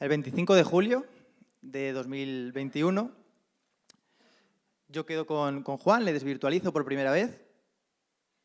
El 25 de julio de 2021, yo quedo con, con Juan, le desvirtualizo por primera vez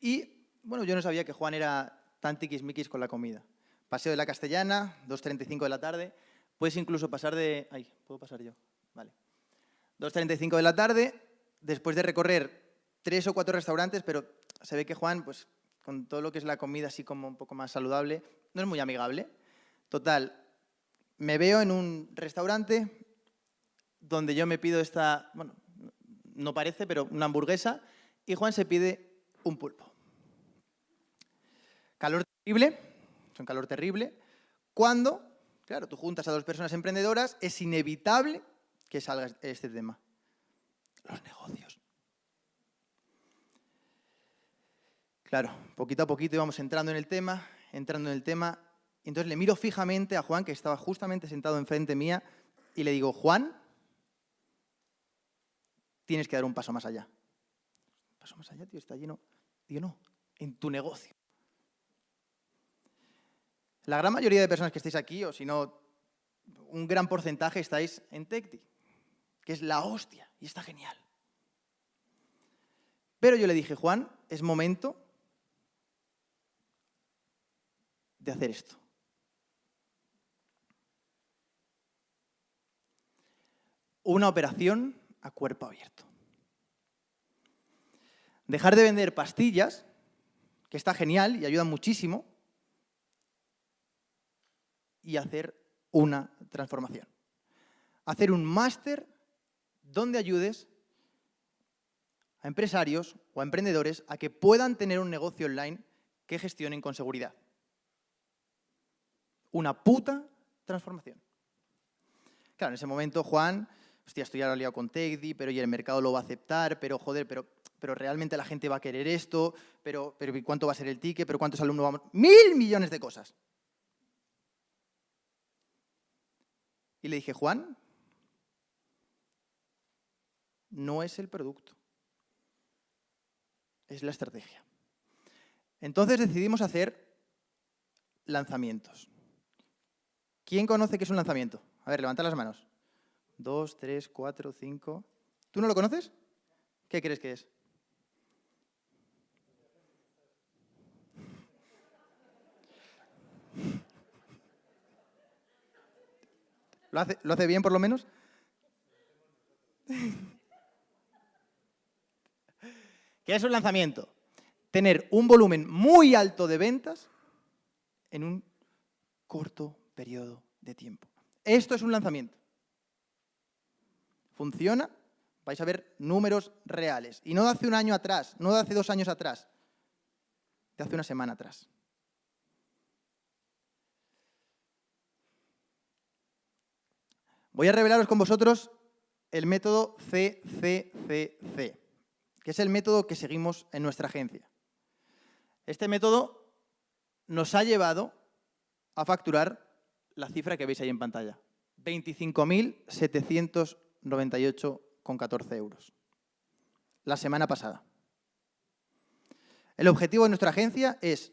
y, bueno, yo no sabía que Juan era tan tiquismiquis con la comida. Paseo de la Castellana, 2.35 de la tarde, puedes incluso pasar de... Ay, ¿puedo pasar yo? Vale. 2.35 de la tarde, después de recorrer tres o cuatro restaurantes, pero se ve que Juan, pues con todo lo que es la comida así como un poco más saludable, no es muy amigable. Total, me veo en un restaurante donde yo me pido esta, bueno, no parece, pero una hamburguesa, y Juan se pide un pulpo. Calor terrible, es un calor terrible, cuando, claro, tú juntas a dos personas emprendedoras, es inevitable que salga este tema. Los negocios. Claro, poquito a poquito íbamos entrando en el tema, entrando en el tema, entonces le miro fijamente a Juan, que estaba justamente sentado enfrente mía, y le digo, Juan, tienes que dar un paso más allá. ¿Un paso más allá, tío? Está lleno. Digo, no, en tu negocio. La gran mayoría de personas que estáis aquí, o si no, un gran porcentaje estáis en Tecti, que es la hostia, y está genial. Pero yo le dije, Juan, es momento de hacer esto. Una operación a cuerpo abierto. Dejar de vender pastillas, que está genial y ayuda muchísimo, y hacer una transformación. Hacer un máster donde ayudes a empresarios o a emprendedores a que puedan tener un negocio online que gestionen con seguridad una puta transformación. Claro, en ese momento Juan, hostia, estoy ahora liado con Tegdi, pero y el mercado lo va a aceptar, pero joder, pero, pero realmente la gente va a querer esto, pero, pero ¿cuánto va a ser el ticket? ¿Pero cuántos alumnos vamos? ¡Mil millones de cosas! Y le dije, Juan, no es el producto, es la estrategia. Entonces decidimos hacer lanzamientos. ¿Quién conoce qué es un lanzamiento? A ver, levanta las manos. Dos, tres, cuatro, cinco... ¿Tú no lo conoces? ¿Qué crees que es? ¿Lo hace, ¿Lo hace bien por lo menos? ¿Qué es un lanzamiento? Tener un volumen muy alto de ventas en un corto periodo de tiempo. Esto es un lanzamiento. ¿Funciona? Vais a ver números reales. Y no de hace un año atrás, no de hace dos años atrás, de hace una semana atrás. Voy a revelaros con vosotros el método CCCC, que es el método que seguimos en nuestra agencia. Este método nos ha llevado a facturar la cifra que veis ahí en pantalla. 25.798,14 euros. La semana pasada. El objetivo de nuestra agencia es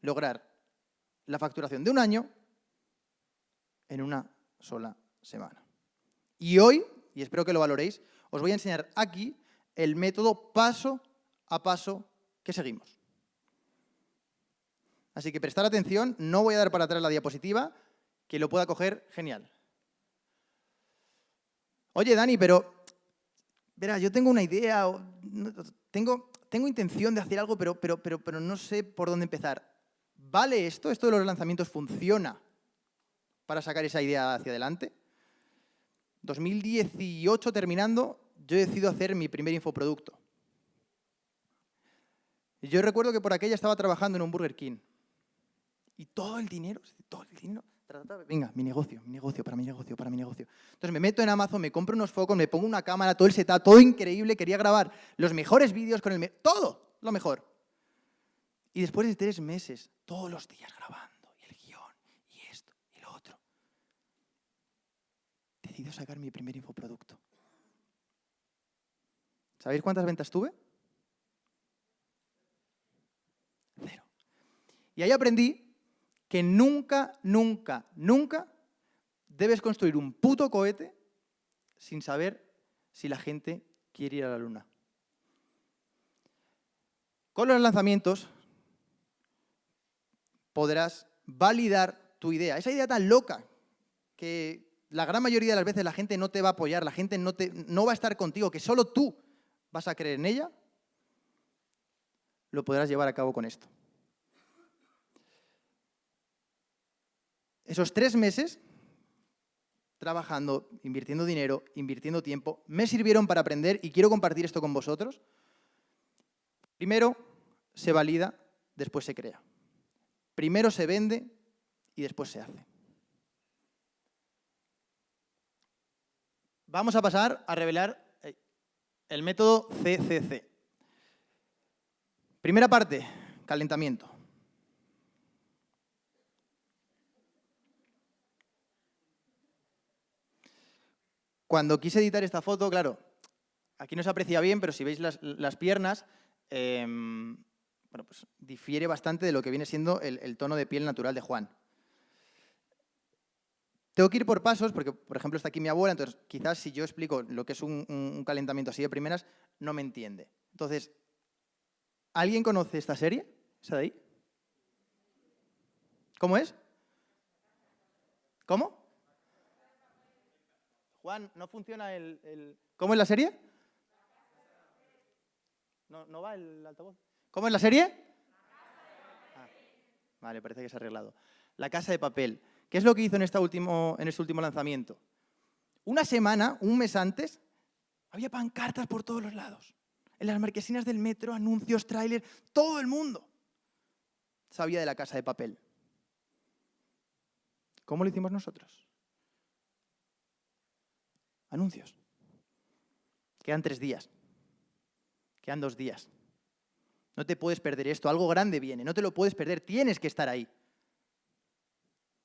lograr la facturación de un año en una sola semana. Y hoy, y espero que lo valoréis, os voy a enseñar aquí el método paso a paso que seguimos. Así que prestar atención, no voy a dar para atrás la diapositiva, que lo pueda coger, genial. Oye, Dani, pero, verá, yo tengo una idea, tengo, tengo intención de hacer algo, pero, pero, pero, pero no sé por dónde empezar. ¿Vale esto? ¿Esto de los lanzamientos funciona para sacar esa idea hacia adelante? 2018 terminando, yo decido hacer mi primer infoproducto. Yo recuerdo que por aquella estaba trabajando en un Burger King. Y todo el dinero, todo el dinero venga, mi negocio, mi negocio, para mi negocio, para mi negocio. Entonces me meto en Amazon, me compro unos focos, me pongo una cámara, todo el setup, todo increíble, quería grabar los mejores vídeos con el... Todo, lo mejor. Y después de tres meses, todos los días grabando, y el guion, y esto, y lo otro, decido sacar mi primer infoproducto. ¿Sabéis cuántas ventas tuve? Cero. Y ahí aprendí que nunca, nunca, nunca debes construir un puto cohete sin saber si la gente quiere ir a la luna. Con los lanzamientos podrás validar tu idea. Esa idea tan loca que la gran mayoría de las veces la gente no te va a apoyar, la gente no, te, no va a estar contigo, que solo tú vas a creer en ella, lo podrás llevar a cabo con esto. Esos tres meses trabajando, invirtiendo dinero, invirtiendo tiempo, me sirvieron para aprender y quiero compartir esto con vosotros. Primero se valida, después se crea. Primero se vende y después se hace. Vamos a pasar a revelar eh, el método CCC. Primera parte, calentamiento. Cuando quise editar esta foto, claro, aquí no se aprecia bien, pero si veis las, piernas, em, bueno, pues difiere bastante de lo que viene siendo el, tono de piel natural de Juan. Tengo que ir por pasos, porque, por ejemplo, está aquí mi abuela, entonces quizás si yo explico lo que es un, un calentamiento así de primeras, no me entiende. Entonces, ¿alguien conoce esta serie? ¿Esa de ahí? ¿Cómo es? ¿Cómo? Juan, ¿no funciona el, ¿Cómo es la serie? ¿No, va el altavoz? ¿Cómo es la serie? Ah, vale, parece que se ha arreglado. La casa de papel. ¿Qué es lo que hizo en, este último, en este último lanzamiento? Una semana, un mes antes, había pancartas por todos los lados. En las marquesinas del metro, anuncios, trailers, todo el mundo sabía de la casa de papel. ¿Cómo lo hicimos nosotros? Anuncios. Quedan tres días. Quedan dos días. No te puedes perder esto. Algo grande viene. No te lo puedes perder. Tienes que estar ahí.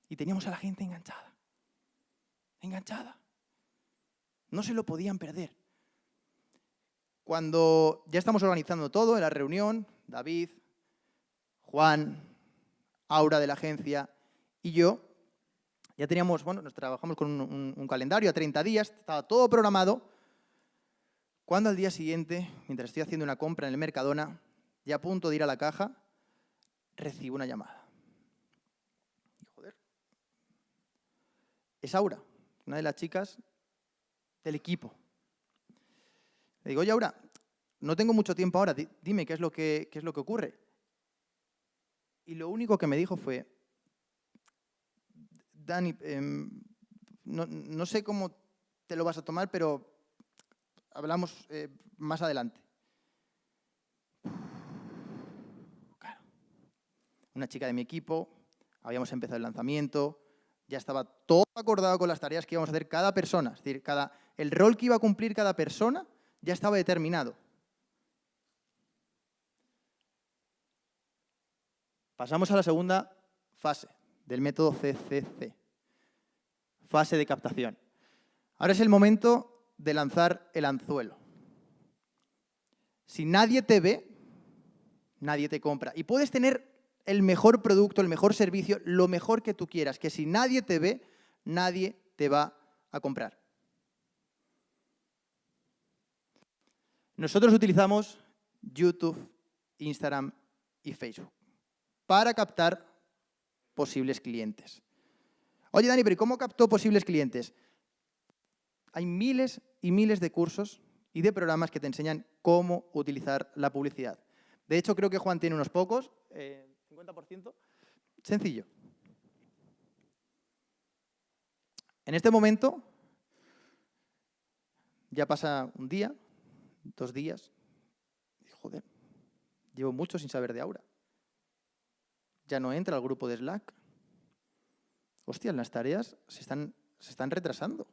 Y teníamos a la gente enganchada. Enganchada. No se lo podían perder. Cuando ya estamos organizando todo en la reunión, David, Juan, Aura de la agencia y yo, ya teníamos, bueno, nos trabajamos con un, calendario a 30 días, estaba todo programado, cuando al día siguiente, mientras estoy haciendo una compra en el Mercadona, ya a punto de ir a la caja, recibo una llamada. Joder, es Aura, una de las chicas del equipo. Le digo, oye, Aura, no tengo mucho tiempo ahora, dime qué es lo qué es lo que ocurre. Y lo único que me dijo fue, Dani, em, no, sé cómo te lo vas a tomar, pero hablamos eh, más adelante. Claro. Una chica de mi equipo, habíamos empezado el lanzamiento, ya estaba todo acordado con las tareas que íbamos a hacer cada persona. Es decir, cada, el rol que iba a cumplir cada persona ya estaba determinado. Pasamos a la segunda fase del método CCC fase de captación. Ahora es el momento de lanzar el anzuelo. Si nadie te ve, nadie te compra. Y puedes tener el mejor producto, el mejor servicio, lo mejor que tú quieras, que si nadie te ve, nadie te va a comprar. Nosotros utilizamos YouTube, Instagram y Facebook para captar posibles clientes. Oye, Dani, pero ¿cómo captó posibles clientes? Hay miles y miles de cursos y de programas que te enseñan cómo utilizar la publicidad. De hecho, creo que Juan tiene unos pocos, 50%. Eh, Sencillo. En este momento, ya pasa un día, dos días, joder, llevo mucho sin saber de Aura. Ya no entra al grupo de Slack, hostia, las tareas se están, se están retrasando.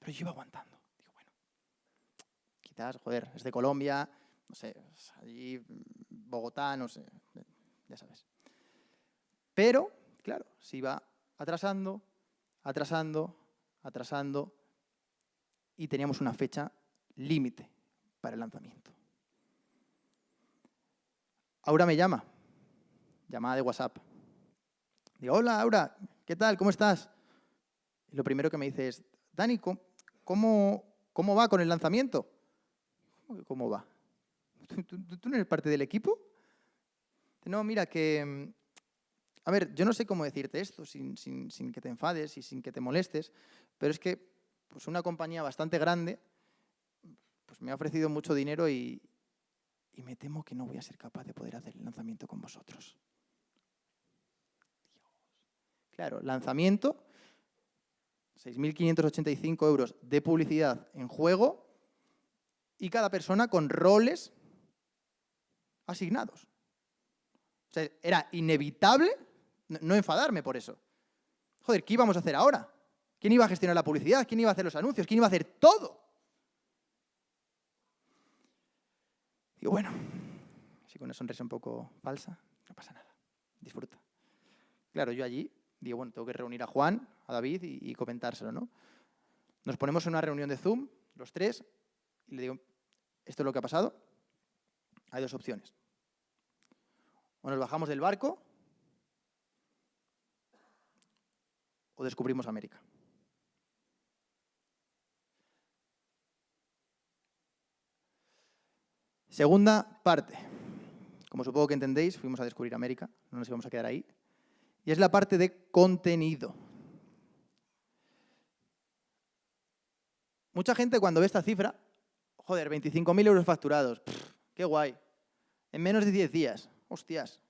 Pero yo iba aguantando. Digo, bueno, quizás, joder, es de Colombia, no sé, allí Bogotá, no sé, ya sabes. Pero, claro, se iba atrasando, atrasando, atrasando, y teníamos una fecha límite para el lanzamiento. Aura me llama, llamada de WhatsApp. Digo, hola, Aura, ¿qué tal? ¿Cómo estás? Y lo primero que me dice es, Dani, ¿cómo, cómo va con el lanzamiento? ¿Cómo va? ¿Tú, no eres parte del equipo? No, mira, que... Mm, a ver, yo no sé cómo decirte esto sin, que te enfades y sin que te molestes, pero es que pues una compañía bastante grande pues me ha ofrecido mucho dinero y, y me temo que no voy a ser capaz de poder hacer el lanzamiento con vosotros. Claro, lanzamiento, 6.585 euros de publicidad en juego y cada persona con roles asignados. O sea, era inevitable no enfadarme por eso. Joder, ¿qué íbamos a hacer ahora? ¿Quién iba a gestionar la publicidad? ¿Quién iba a hacer los anuncios? ¿Quién iba a hacer todo? Y bueno, si con una sonrisa un poco falsa, no pasa nada. Disfruta. Claro, yo allí digo, bueno, tengo que reunir a Juan, a David y, comentárselo, ¿no? Nos ponemos en una reunión de Zoom, los tres, y le digo, esto es lo que ha pasado. Hay dos opciones. O nos bajamos del barco o descubrimos América. Segunda parte. Como supongo que entendéis, fuimos a descubrir América, no nos íbamos a quedar ahí. Y es la parte de contenido. Mucha gente cuando ve esta cifra, joder, 25.000 euros facturados, qué guay. En menos de 10 días, hostias,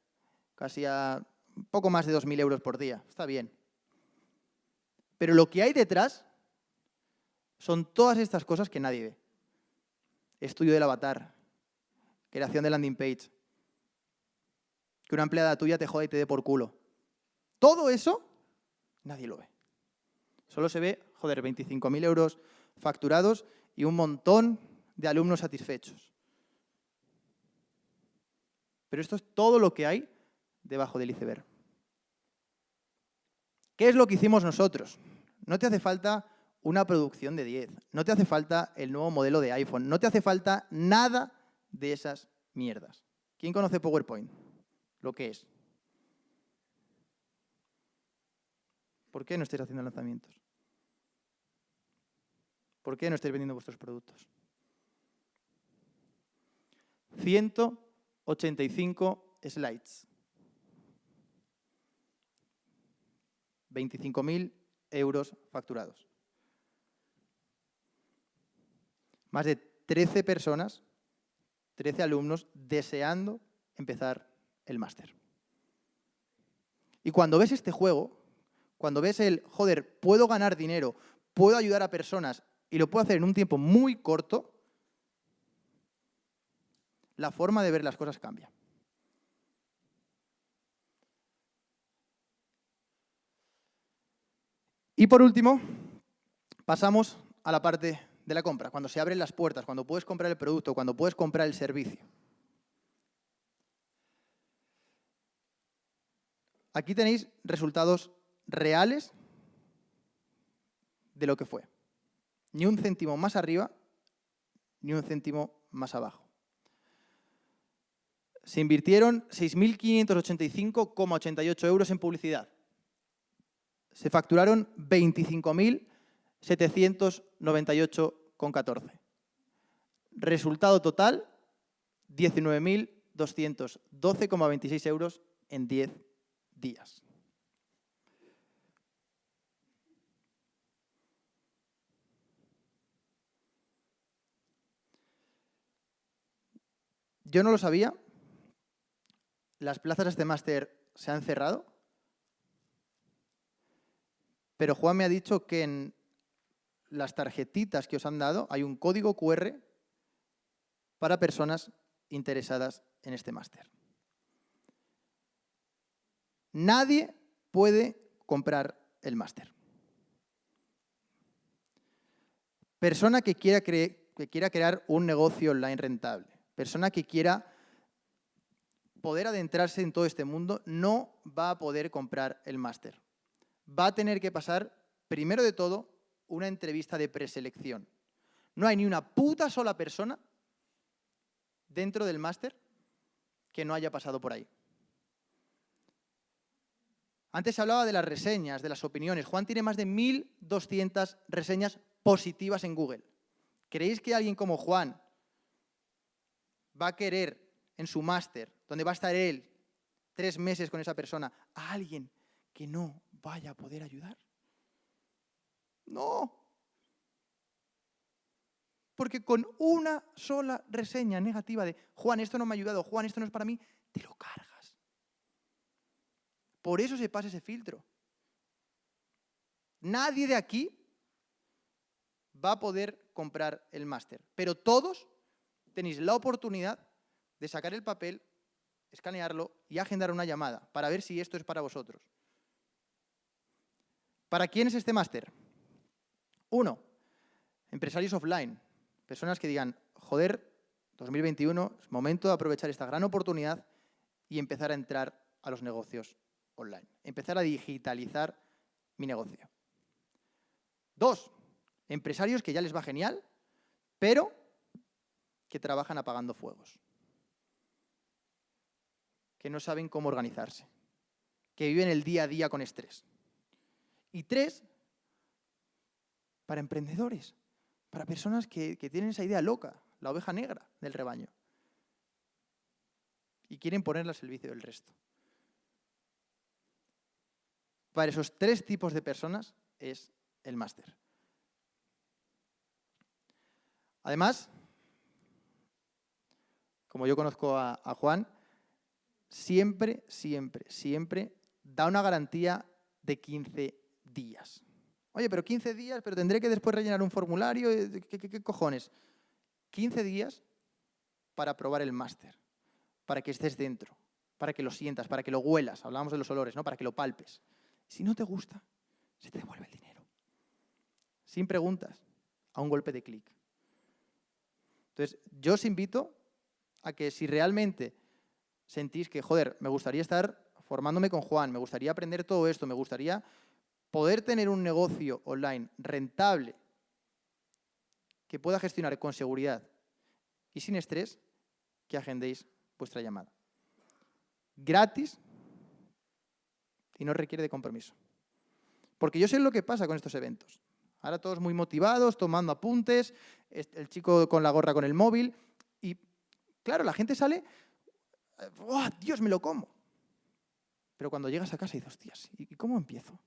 casi a poco más de 2.000 euros por día, está bien. Pero lo que hay detrás son todas estas cosas que nadie ve. Estudio del avatar, creación de landing page, que una empleada tuya te jode y te dé por culo. Todo eso, nadie lo ve. Solo se ve, joder, 25.000 euros facturados y un montón de alumnos satisfechos. Pero esto es todo lo que hay debajo del iceberg. ¿Qué es lo que hicimos nosotros? No te hace falta una producción de 10, no te hace falta el nuevo modelo de iPhone, no te hace falta nada de esas mierdas. ¿Quién conoce PowerPoint? Lo que es. ¿Por qué no estáis haciendo lanzamientos? ¿Por qué no estáis vendiendo vuestros productos? 185 slides. 25.000 euros facturados. Más de 13 personas 13 alumnos deseando empezar el máster. Y cuando ves este juego, cuando ves el, joder, puedo ganar dinero, puedo ayudar a personas y lo puedo hacer en un tiempo muy corto, la forma de ver las cosas cambia. Y por último, pasamos a la parte de la compra, cuando se abren las puertas, cuando puedes comprar el producto, cuando puedes comprar el servicio. Aquí tenéis resultados reales de lo que fue. Ni un céntimo más arriba, ni un céntimo más abajo. Se invirtieron 6.585,88 euros en publicidad. Se facturaron 25.798 con 14. Resultado total, 19.212,26 euros en 10 días. Yo no lo sabía. Las plazas de este máster se han cerrado. Pero Juan me ha dicho que en las tarjetitas que os han dado, hay un código QR para personas interesadas en este máster. Nadie puede comprar el máster. Persona que quiera, que quiera crear un negocio online rentable, persona que quiera poder adentrarse en todo este mundo, no va a poder comprar el máster. Va a tener que pasar, primero de todo, una entrevista de preselección. No hay ni una puta sola persona dentro del máster que no haya pasado por ahí. Antes se hablaba de las reseñas, de las opiniones. Juan tiene más de 1.200 reseñas positivas en Google. ¿Creéis que alguien como Juan va a querer en su máster, donde va a estar él tres meses con esa persona, a alguien que no vaya a poder ayudar? No. Porque con una sola reseña negativa de Juan, esto no me ha ayudado, Juan, esto no es para mí, te lo cargas. Por eso se pasa ese filtro. Nadie de aquí va a poder comprar el máster, pero todos tenéis la oportunidad de sacar el papel, escanearlo y agendar una llamada para ver si esto es para vosotros. ¿Para quién es este máster? Uno, empresarios offline, personas que digan, joder, 2021 es momento de aprovechar esta gran oportunidad y empezar a entrar a los negocios online. Empezar a digitalizar mi negocio. Dos, empresarios que ya les va genial, pero que trabajan apagando fuegos. Que no saben cómo organizarse. Que viven el día a día con estrés. Y tres, para emprendedores, para personas que, tienen esa idea loca, la oveja negra del rebaño. Y quieren ponerla al servicio del resto para esos tres tipos de personas es el máster. Además, como yo conozco a, Juan, siempre, siempre, siempre da una garantía de 15 días. Oye, pero 15 días, pero tendré que después rellenar un formulario, ¿qué, qué cojones? 15 días para probar el máster, para que estés dentro, para que lo sientas, para que lo huelas, hablábamos de los olores, ¿no? para que lo palpes. Si no te gusta, se te devuelve el dinero. Sin preguntas, a un golpe de clic. Entonces, yo os invito a que si realmente sentís que, joder, me gustaría estar formándome con Juan, me gustaría aprender todo esto, me gustaría poder tener un negocio online rentable que pueda gestionar con seguridad y sin estrés, que agendéis vuestra llamada. Gratis y no requiere de compromiso. Porque yo sé lo que pasa con estos eventos. Ahora todos muy motivados, tomando apuntes, el chico con la gorra con el móvil, claro, la gente sale, ¡oh, Dios, me lo como! Pero cuando llegas a casa y dices, hostias, ¿y cómo empiezo?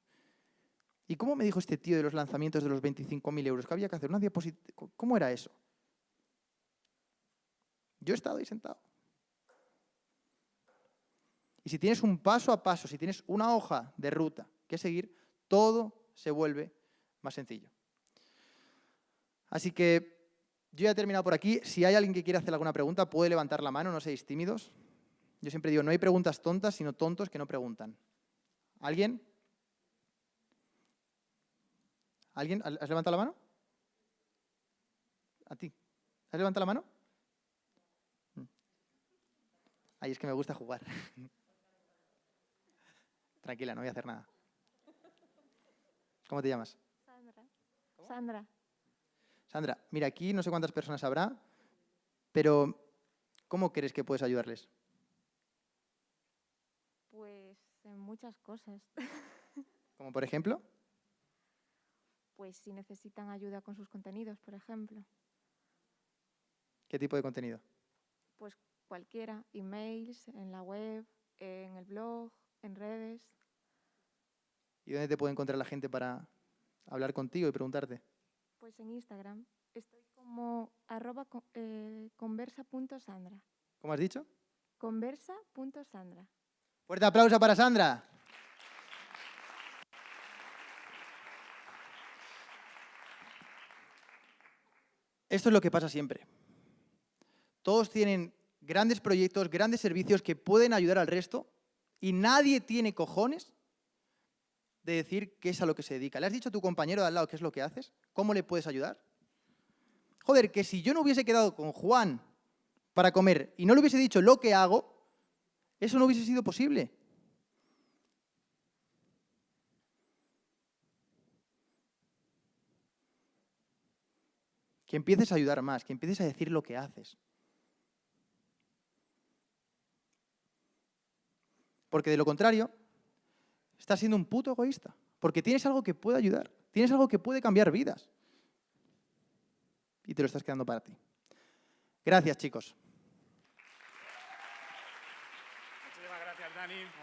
¿Y cómo me dijo este tío de los lanzamientos de los 25.000 euros? que había que hacer? ¿Una diapositiva? ¿Cómo era eso? Yo he estado ahí sentado. Y si tienes un paso a paso, si tienes una hoja de ruta que seguir, todo se vuelve más sencillo. Así que yo ya he terminado por aquí. Si hay alguien que quiera hacer alguna pregunta, puede levantar la mano, no seáis tímidos. Yo siempre digo, no hay preguntas tontas, sino tontos que no preguntan. ¿Alguien? ¿Alguien? ¿Has levantado la mano? A ti. ¿Has levantado la mano? Mm. Ahí es que me gusta jugar. Tranquila, no voy a hacer nada. ¿Cómo te llamas? Sandra. Sandra. Sandra, mira, aquí no sé cuántas personas habrá, pero ¿cómo crees que puedes ayudarles? Pues en muchas cosas. ¿Como por ejemplo? Pues si necesitan ayuda con sus contenidos, por ejemplo. ¿Qué tipo de contenido? Pues cualquiera, emails, en la web, en el blog, en redes. ¿Y dónde te puede encontrar la gente para hablar contigo y preguntarte? Pues en Instagram. Estoy como arroba eh, conversa.sandra. ¿Cómo has dicho? Conversa.sandra. Fuerte aplauso para Sandra. Esto es lo que pasa siempre. Todos tienen grandes proyectos, grandes servicios que pueden ayudar al resto y nadie tiene cojones de decir qué es a lo que se dedica. ¿Le has dicho a tu compañero de al lado qué es lo que haces? ¿Cómo le puedes ayudar? Joder, que si yo no hubiese quedado con Juan para comer y no le hubiese dicho lo que hago, eso no hubiese sido posible. Que empieces a ayudar más, que empieces a decir lo que haces. Porque de lo contrario, estás siendo un puto egoísta. Porque tienes algo que puede ayudar, tienes algo que puede cambiar vidas. Y te lo estás quedando para ti. Gracias, chicos. Muchísimas gracias, Dani.